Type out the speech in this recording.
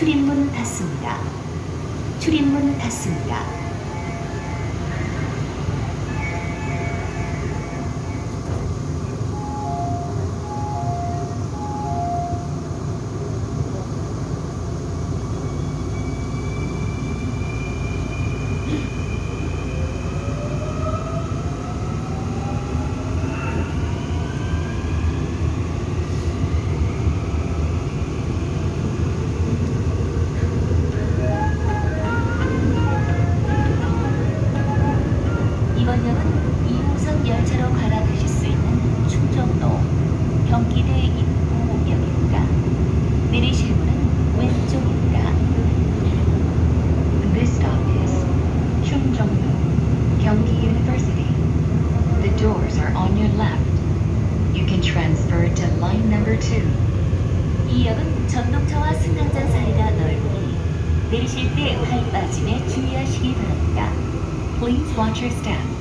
출입문 닫습니다. 출입문 닫습니다. 이번 역은 2호선 열차로 갈아타실 수 있는 충정로 경기대 입구역입니다. 내리실 문은 왼쪽입니다. This stop is Chungjeongno, Gyeonggi University. The doors are on your left. You can transfer to line number 2. 이 역은 전동차와 승강장 사이가 넓으니 내리실 때 발 빠짐에 주의하시기 바랍니다. Please watch your step